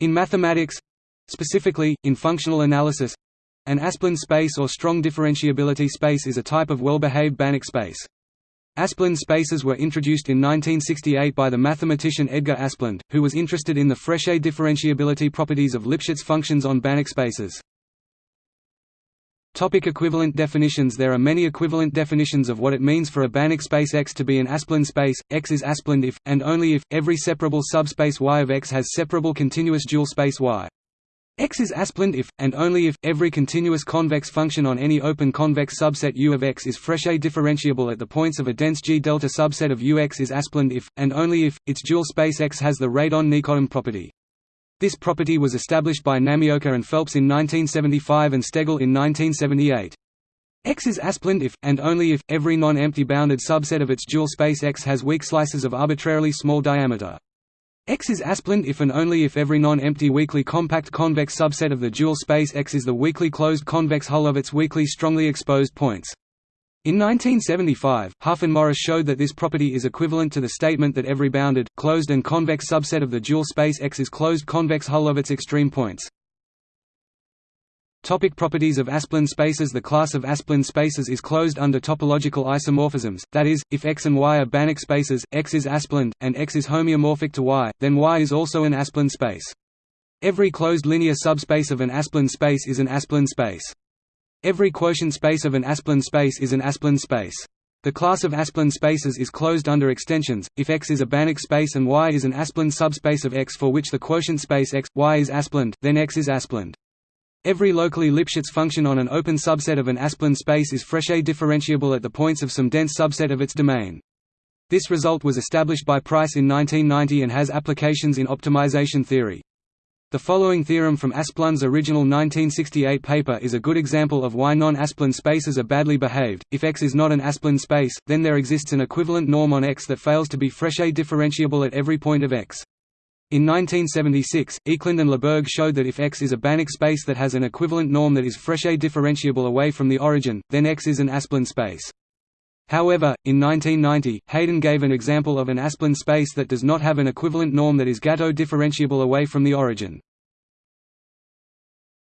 In mathematics—specifically, in functional analysis, an Asplund space or strong differentiability space is a type of well-behaved Banach space. Asplund spaces were introduced in 1968 by the mathematician Edgar Asplund, who was interested in the Frechet differentiability properties of Lipschitz functions on Banach spaces. Topic equivalent definitions There are many equivalent definitions of what it means for a Banach space X to be an Asplund space. X is Asplund if, and only if, every separable subspace Y of X has separable continuous dual space Y. X is Asplund if, and only if, every continuous convex function on any open convex subset U of X is Frechet differentiable at the points of a dense G delta subset of Ux is Asplund if, and only if, its dual space X has the Radon-Nikodym property. This property was established by Namioka and Phelps in 1975 and Stegall in 1978. X is Asplund if, and only if, every non-empty bounded subset of its dual space X has weak slices of arbitrarily small diameter. X is Asplund if and only if every non-empty weakly compact convex subset of the dual space X is the weakly closed convex hull of its weakly strongly exposed points. In 1975, Huff and Morris showed that this property is equivalent to the statement that every bounded, closed and convex subset of the dual space X is closed convex hull of its extreme points. Topic properties of Asplund spaces The class of Asplund spaces is closed under topological isomorphisms, that is, if X and Y are Banach spaces, X is Asplund, and X is homeomorphic to Y, then Y is also an Asplund space. Every closed linear subspace of an Asplund space is an Asplund space. Every quotient space of an Asplund space is an Asplund space. The class of Asplund spaces is closed under extensions, if X is a Banach space and Y is an Asplund subspace of X for which the quotient space X, Y is Asplund, then X is Asplund. Every locally Lipschitz function on an open subset of an Asplund space is Frechet differentiable at the points of some dense subset of its domain. This result was established by Preiss in 1990 and has applications in optimization theory. The following theorem from Asplund's original 1968 paper is a good example of why non-Asplund spaces are badly behaved. If X is not an Asplund space, then there exists an equivalent norm on X that fails to be Frechet differentiable at every point of X. In 1976, Ekeland and Lebourg showed that if X is a Banach space that has an equivalent norm that is Frechet differentiable away from the origin, then X is an Asplund space. However, in 1990, Haydon gave an example of an Asplund space that does not have an equivalent norm that is Gateaux differentiable away from the origin.